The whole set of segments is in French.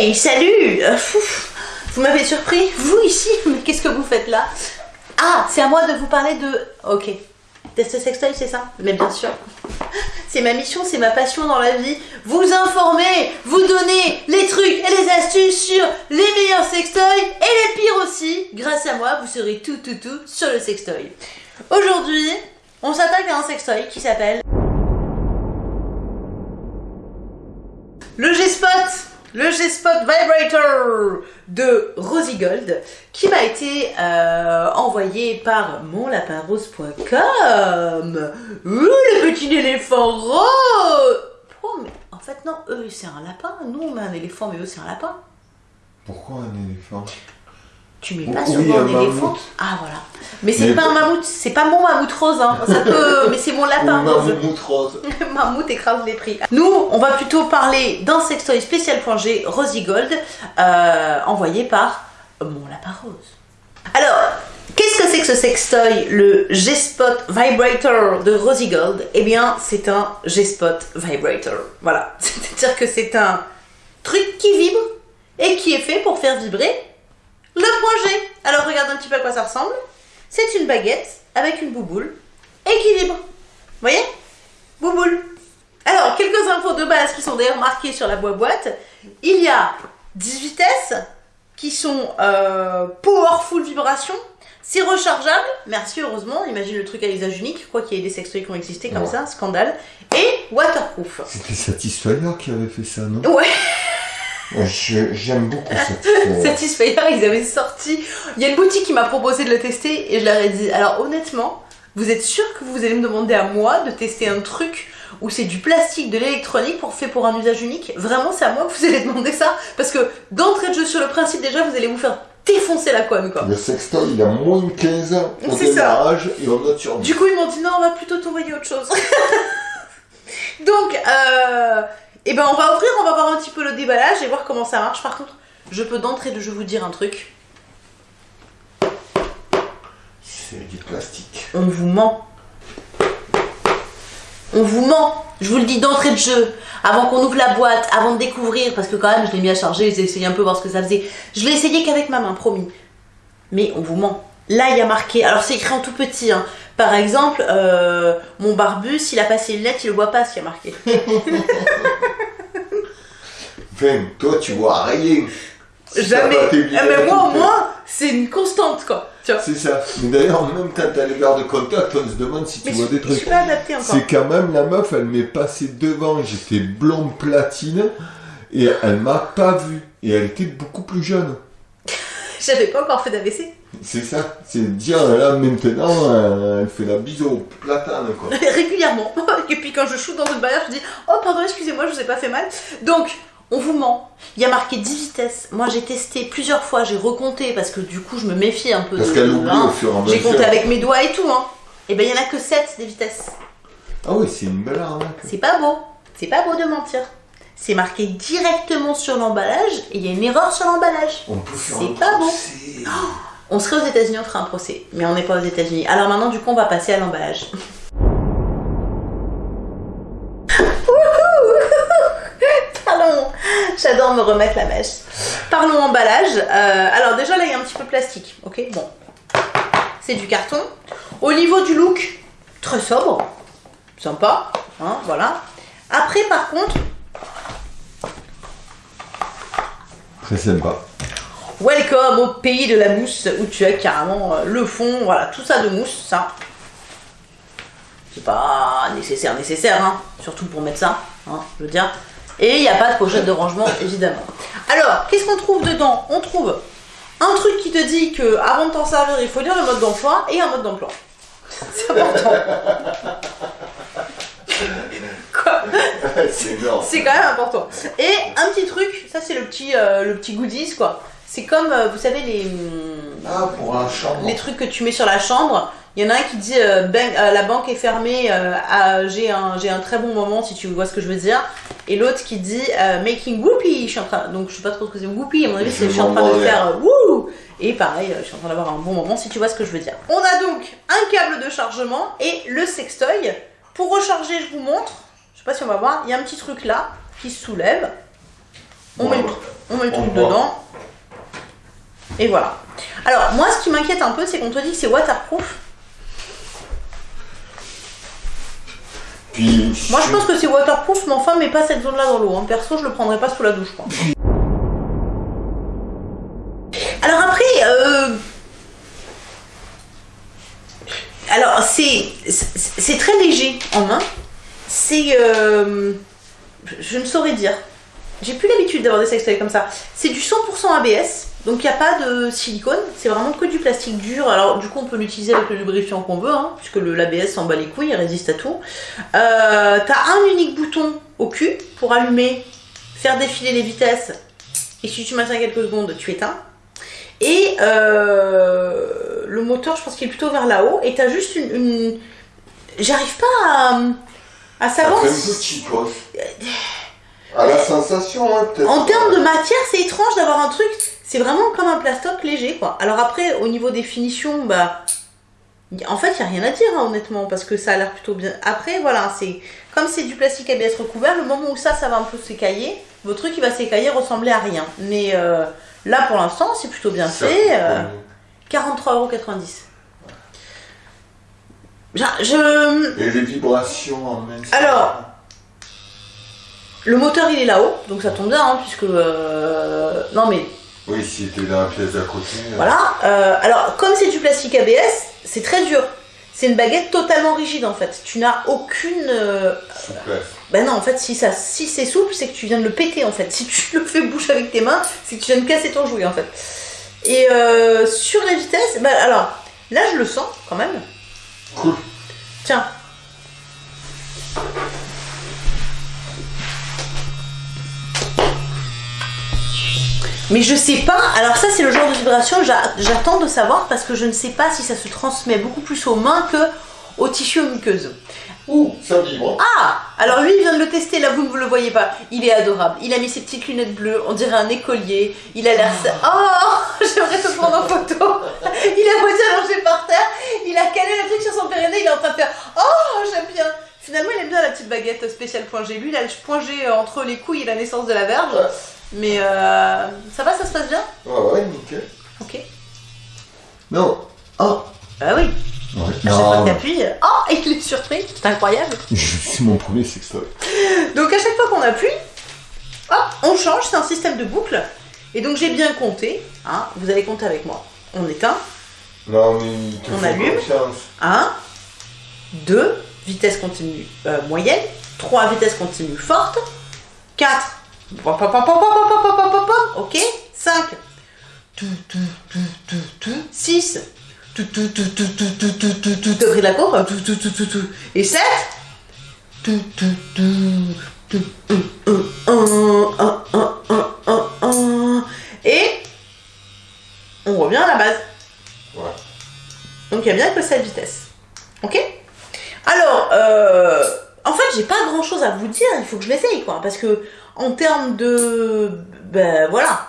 Hey, salut Euh, Vous m'avez surpris, vous ici? Mais qu'est-ce que vous faites là? Ah, c'est à moi de vous parler de... Ok. Test sextoy, c'est ça? Mais bien sûr. C'est ma mission, c'est ma passion dans la vie. Vous informer, vous donner les trucs et les astuces sur les meilleurs sextoys et les pires aussi. Grâce à moi, vous saurez tout, tout, tout sur le sextoy. Aujourd'hui, on s'attaque à un sextoy qui s'appelle... Le G-Spot le G-Spot Vibrator de Rosy Gold qui m'a été euh, envoyé par monlapinrose.com. Ouh, le petit éléphant rose Oh, mais en fait, non, eux, c'est un lapin. Nous, on a un éléphant, mais eux, c'est un lapin. Pourquoi un éléphant? Tu mets pas Oui, souvent un un éléphant? Ah, voilà. Mais c'est pas un mammouth, c'est pas mon mammouth rose, hein. Ça peut... mais c'est mon lapin rose. mammouth rose. Mammouth écrase les prix. Nous, on va plutôt parler d'un sextoy spécial.g Rosy Gold, euh, envoyé par mon lapin rose. Alors, qu'est-ce que c'est que ce sextoy, le G-Spot Vibrator de Rosy Gold? Eh bien, c'est un G-Spot Vibrator. Voilà. C'est-à-dire que c'est un truc qui vibre et qui est fait pour faire vibrer le point G. Alors, regarde un petit peu à quoi ça ressemble. C'est une baguette avec une bouboule et qui vibre. Vous voyez? Bouboule. Alors, quelques infos de base qui sont d'ailleurs marquées sur la boîte. Il y a 10 vitesses qui sont euh, powerful vibration. C'est rechargeable, merci heureusement, imagine le truc à usage unique, je crois qu'il y a des sextoys qui ont existé comme Ouais. ça, scandale. Et waterproof. C'était Satisfyer qui avait fait ça, non? Ouais, J'aime beaucoup Satisfyer. Satisfyer, ils avaient sorti. Il y a une boutique qui m'a proposé de le tester et je leur ai dit alors honnêtement, vous êtes sûr que vous allez me demander à moi de tester un truc où c'est du plastique, de l'électronique pour fait pour un usage unique? Vraiment, c'est à moi que vous allez demander ça? Parce que d'entrée de jeu sur le principe, déjà, vous allez vous faire défoncer la conne quoi. Le sextoy, il a moins de 15 ans au démarrage et on note sur Du coup, ils m'ont dit non, on va plutôt t'envoyer autre chose. Donc, euh, eh ben, on va ouvrir, on va voir un petit peu le déballage et voir comment ça marche. Par contre, je peux d'entrée de jeu vous dire un truc. C'est du plastique. On vous ment. On vous ment. Je vous le dis d'entrée de jeu. Avant qu'on ouvre la boîte, avant de découvrir, parce que quand même, je l'ai mis à charger, j'ai essayé un peu voir ce que ça faisait. Je l'ai essayé qu'avec ma main, promis. Mais on vous ment. Là, il y a marqué, alors c'est écrit en tout petit, hein. Par exemple, euh, mon barbu, s'il a passé une lettre, il le voit pas, s'il y a marqué. Enfin, toi, tu vois rien. Jamais. Ah, mais moi, au moins, c'est une constante, quoi. C'est ça. Mais d'ailleurs, même quand t'as les verres de contact, on se demande si tu Mais vois je, des je trucs. suis pas adaptée encore. C'est quand même la meuf, elle m'est passée devant, j'étais blonde platine, et elle m'a pas vu. Et elle était beaucoup plus jeune. J'avais pas encore fait d'AVC. C'est ça, c'est dire là maintenant, euh, elle fait la bise au platane quoi. régulièrement. Et puis quand je shoot dans une barrière, je dis Oh, pardon, excusez-moi, je vous ai pas fait mal. Donc, on vous ment. Il y a marqué 10 vitesses. Moi, j'ai testé plusieurs fois, j'ai recompté parce que du coup, je me méfie un peu Parce de. qu'elle oublie hein. au fur et à J'ai mesure. compté avec mes doigts et tout, hein. Et ben, il y en a que 7 des vitesses. Ah oui, c'est une belle arnaque. C'est pas beau. C'est pas beau de mentir. C'est marqué directement sur l'emballage et il y a une erreur sur l'emballage. On peut faire C'est pas bon. procès. On serait aux États-Unis, on ferait un procès. Mais on n'est pas aux États-Unis. Alors maintenant, du coup, on va passer à l'emballage. Parlons. J'adore me remettre la mèche. Parlons emballage. Euh, alors déjà là, il y a un petit peu de plastique. Ok, bon. C'est du carton. Au niveau du look, très sobre. Sympa. Hein, voilà. Après, par contre, Très sympa. Welcome au pays de la mousse où tu as carrément euh, le fond, voilà, tout ça de mousse, ça. C'est pas nécessaire, nécessaire, hein, surtout pour mettre ça, hein, je veux dire. Et il n'y a pas de pochette de rangement, évidemment. Alors, qu'est-ce qu'on trouve dedans? On trouve un truc qui te dit que avant de t'en servir, il faut lire le mode d'emploi et un mode d'emploi. C'est important. Quoi? C'est quand même important. Et un petit truc, ça c'est le petit, euh, le petit goodies quoi. C'est comme, euh, vous savez, les, Ah, pour la chambre. les trucs que tu mets sur la chambre. Il y en a un qui dit euh, euh, la banque est fermée, euh, j'ai un, un très bon moment si tu vois ce que je veux dire. Et l'autre qui dit making whoopee. Je suis en train, donc je sais pas trop ce que c'est whoopee. À mon avis, c'est je suis en train de faire wouh. Et pareil, je suis en train d'avoir un bon moment si tu vois ce que je veux dire. On a donc un câble de chargement et le sextoy. Pour recharger, je vous montre. Je sais pas si on va voir. Il y a un petit truc là qui se soulève. On, Ouais, met, on met le On truc dedans. Et voilà. Alors, moi, ce qui m'inquiète un peu, c'est qu'on te dit que c'est waterproof. Puis, Moi, je pense que c'est waterproof, mais enfin, mais pas cette zone-là dans l'eau. hein. Perso, je le prendrais pas sous la douche, quoi. Alors après, euh... alors c'est c'est c'est très léger en main. C'est euh... je ne saurais dire. J'ai plus l'habitude d'avoir des sextoys comme ça. C'est du 100% ABS, donc il n'y a pas de silicone. C'est vraiment que du plastique dur. Alors du coup, on peut l'utiliser avec le lubrifiant qu'on veut, hein, puisque l'ABS s'en bat les couilles, il résiste à tout. Euh, T'as un unique bouton au cul pour allumer, faire défiler les vitesses. Et si tu maintiens quelques secondes, tu éteins. Et euh, le moteur, je pense qu'il est plutôt vers là-haut. Et t'as juste une. une- J'arrive pas à, à savoir. À la sensation, hein, peut-être. En termes de matière, c'est étrange d'avoir un truc. C'est vraiment comme un plastoc léger, quoi. Alors après, au niveau des finitions, bah. En fait, il n'y a rien à dire, hein, honnêtement, parce que ça a l'air plutôt bien. Après, voilà, c'est. Comme c'est du plastique ABS recouvert, le moment où ça, ça va un peu s'écailler, votre truc, il va s'écailler, ressembler à rien. Mais euh, là, pour l'instant, c'est plutôt bien Ça fait. euh, combien? 43,90€. Je... Et les vibrations en ça Alors, Le moteur, il est là-haut, donc ça tombe bien, hein, puisque... euh, Non, mais Oui, si était dans la pièce d'à côté. euh, Voilà. euh, alors, comme c'est du plastique ABS, c'est très dur. C'est une baguette totalement rigide en fait. Tu n'as aucune. euh, Souplesse. Ben non, en fait, si, ça, si c'est souple, c'est que tu viens de le péter en fait. Si tu le fais bouche avec tes mains, c'est que tu viens de casser ton jouet en fait. Et euh, sur les vitesses, ben alors, là je le sens quand même. Cool. Tiens. Mais je sais pas, alors ça c'est le genre de vibration, j'a- j'attends de savoir parce que je ne sais pas si ça se transmet beaucoup plus aux mains que aux tissus aux muqueuses. Ouh, ça vibre. Ah Alors lui il vient de le tester, là vous ne le voyez pas. Il est adorable. Il a mis ses petites lunettes bleues, on dirait un écolier. Il a l'air... Oh J'aimerais te prendre en photo. Il a moitié allongé par terre, il a calé le truc sur son périnée, il est en train de faire... Oh j'aime bien Finalement il aime bien la petite baguette spéciale point G. Lui il a le point G entre les couilles et la naissance de la verge. Mais euh, ça va, ça se passe bien? Ouais, ouais, nickel. Ok. Non. Oh. Bah oui. Ouais. À chaque fois que t'appuies, oh, il est surpris, c'est incroyable. C'est mon premier sextoy. Donc à chaque fois qu'on appuie, hop, on change, c'est un système de boucle. Et donc j'ai bien compté, hein, vous allez compter avec moi. On éteint, Non, mais il te On allume. confiance. 1, 2, vitesse continue euh, moyenne, 3, vitesse continue forte, 4, Ok 5. 6. T'as pris la courbe Et 7. Et on revient à la base. Donc il y a bien que cette vitesse. Ok Alors, euh, en fait, j'ai pas grand chose à vous dire, il faut que je l'essaye, quoi. Parce que, en termes de. Ben voilà.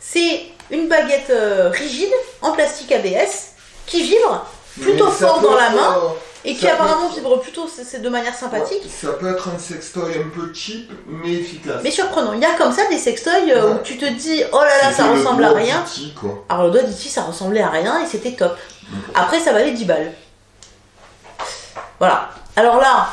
C'est une baguette euh, rigide, en plastique ABS, qui vibre plutôt fort dans la main euh, et qui ça apparemment vibre plutôt c'est de manière sympathique. ouais, Ça peut être un sextoy un peu cheap, mais efficace. Mais surprenant, il y a comme ça des sextoys euh, où tu te dis oh là là ça ressemble à rien. quoi. Alors le doigt d'Iti ça ressemblait à rien et c'était top. Après ça valait 10 balles. Voilà. Alors là,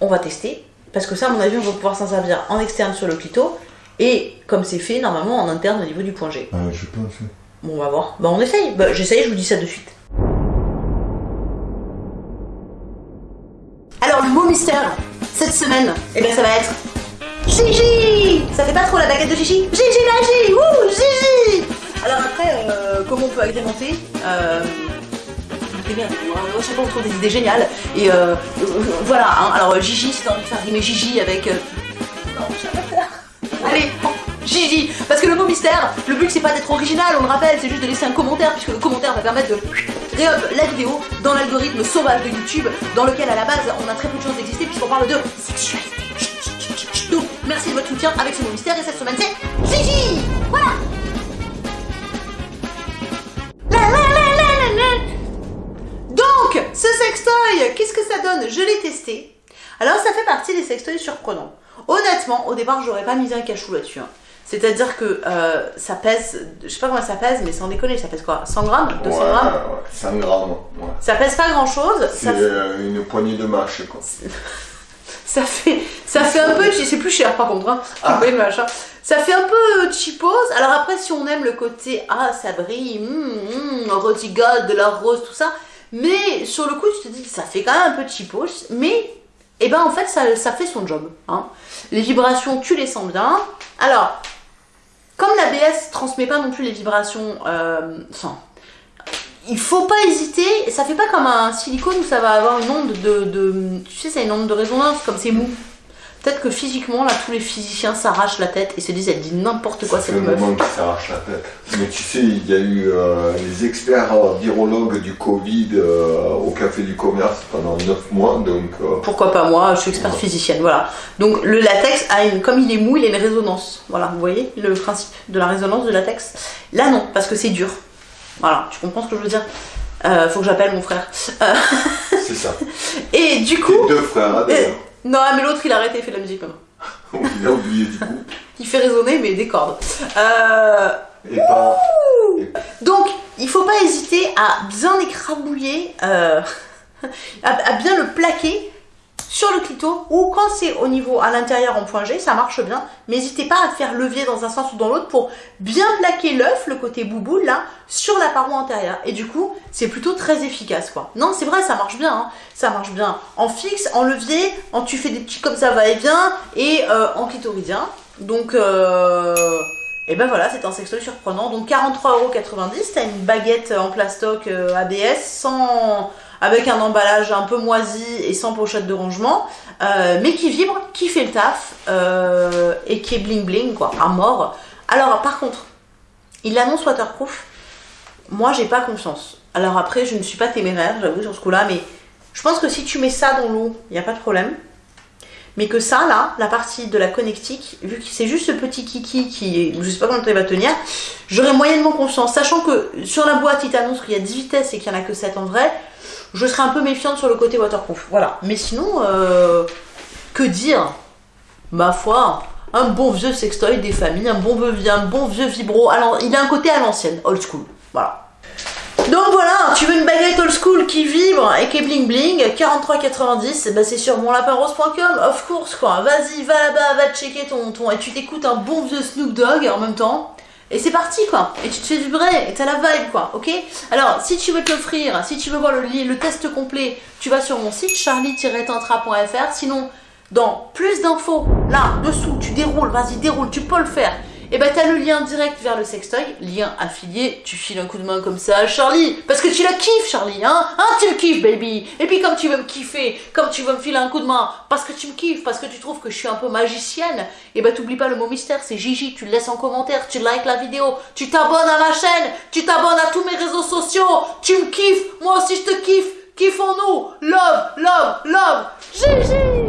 on va tester. Parce que ça, à mon avis, on va pouvoir s'en servir en externe sur le clito. Et comme c'est fait, normalement, en interne au niveau du point G. Ah, je pense. Bon, on va voir. Bah, on essaye. Bah, j'essaye, je vous dis ça de suite. Alors, le mot mystère, cette semaine, eh bien, ça va être Gigi Ça fait pas trop la baguette de Gigi? Gigi Magie Wouh Gigi Alors après, euh, comment on peut agrémenter? Euh, eh bien, fois on trouve des idées géniales. Et euh, euh, voilà, hein. alors euh, Gigi, si t'as envie de faire rimer Gigi avec... euh, Non, je pas faire. Allez, Gigi Parce que le mot mystère, le but c'est pas d'être original, on le rappelle, c'est juste de laisser un commentaire, puisque le commentaire va permettre de réup la vidéo dans l'algorithme sauvage de YouTube, dans lequel à la base on a très peu de chances d'exister, puisqu'on parle de sexualité. Donc, merci de votre soutien avec ce mot mystère, et cette semaine c'est Gigi Voilà qu'est-ce que ça donne? Je l'ai testé. Alors, ça fait partie des sextoys surprenants. Honnêtement, au départ, j'aurais pas misé un cachou là-dessus. hein. C'est-à-dire que euh, ça pèse, je sais pas comment ça pèse, mais sans déconner, ça pèse quoi? 100 grammes? 200 Ouais, grammes? ouais, 100 grammes. Ouais. Ça pèse pas grand-chose. C'est fait- euh, une poignée de mâche, quoi. ça fait, ça fait un peu, c'est plus cher par contre, hein. Ah. Machin. Ça fait un peu cheapos. Alors après, si on aime le côté ah ça brille, gold, de la rose, tout ça, mais sur le coup, tu te dis ça fait quand même un peu cheapos, mais eh ben en fait ça, ça fait son job. Hein. Les vibrations, tu les sens bien. Alors, comme l'ABS transmet pas non plus les vibrations, euh, enfin, il faut pas hésiter. Ça fait pas comme un silicone où ça va avoir une onde de, de tu sais, c'est une onde de résonance comme c'est mou. Peut-être que physiquement, là, tous les physiciens s'arrachent la tête et se disent, elle dit n'importe quoi cette meuf. moment qu'il s'arrache la tête. Mais tu sais, il y a eu euh, les experts euh, virologues du Covid euh, au Café du Commerce pendant 9 mois, donc... euh, Pourquoi pas moi, je suis experte physicienne, voilà. Donc le latex a une, comme il est mou, il a une résonance. Voilà, vous voyez le principe de la résonance du latex? Là non, parce que c'est dur. Voilà, tu comprends ce que je veux dire? Euh, Faut que j'appelle mon frère. Euh, c'est ça. et du coup, deux frères, hein, d'ailleurs. Non mais l'autre il a arrêté, il fait de la musique maintenant. Il a oublié du coup. Il fait résonner mais des cordes. Euh, Et pas... Donc, il faut pas hésiter à bien écrabouiller, euh, à, à bien le plaquer sur le clito ou quand c'est au niveau à l'intérieur en point G, ça marche bien. Mais n'hésitez pas à faire levier dans un sens ou dans l'autre pour bien plaquer l'œuf, le côté bouboule là, sur la paroi antérieure. Et du coup, c'est plutôt très efficace quoi. Non, c'est vrai, ça marche bien. hein. Ça marche bien en fixe, en levier, en tu fais des petits comme ça va-et-vient et euh, en clitoridien. Donc, euh, et ben voilà, c'est un sextoy surprenant. Donc 43,90€, t'as une baguette en plastoc euh, ABS sans avec un emballage un peu moisi et sans pochette de rangement, euh, mais qui vibre, qui fait le taf euh, et qui est bling bling quoi, à mort. Alors par contre, il l'annonce waterproof. Moi, j'ai pas confiance. Alors après, je ne suis pas téméraire, j'avoue sur ce coup-là, mais je pense que si tu mets ça dans l'eau, il n'y a pas de problème. Mais que ça, là, la partie de la connectique, vu que c'est juste ce petit kiki qui, je sais pas temps il va tenir, j'aurais moyennement confiance. Sachant que sur la boîte, il t'annonce qu'il y a 10 vitesses et qu'il y en a que 7 en vrai, je serais un peu méfiante sur le côté waterproof. Voilà. Mais sinon, euh, que dire? Ma foi, un bon vieux sextoy des familles, un bon vieux, un bon vieux vibro. Alors, il a un côté à l'ancienne, old school. Voilà. Donc voilà, tu veux une baguette old school qui vibre et qui est bling bling, 43,90, bah c'est sur monlapinrose.com, of course quoi. Vas-y, va là-bas, va checker ton ton et tu t'écoutes un bon vieux Snoop Dogg en même temps. Et c'est parti quoi. Et tu te fais vibrer et t'as la vibe quoi, ok? Alors si tu veux te l'offrir, si tu veux voir le, test complet, tu vas sur mon site charlie-tantra.fr. Sinon, dans plus d'infos, là, dessous, tu déroules, vas-y déroule, tu peux le faire. Et bah t'as le lien direct vers le sextoy, lien affilié, tu files un coup de main comme ça Charlie, parce que tu la kiffes Charlie, hein Hein, tu le kiffes baby. Et puis comme tu veux me kiffer, comme tu veux me filer un coup de main, parce que tu me kiffes, parce que tu trouves que je suis un peu magicienne, et bah t'oublies pas le mot mystère, c'est Gigi, tu le laisses en commentaire, tu likes la vidéo, tu t'abonnes à ma chaîne, tu t'abonnes à tous mes réseaux sociaux, tu me kiffes, moi aussi je te kiffe, kiffons-nous, love, love, love, Gigi